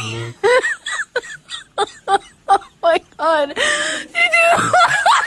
oh my god.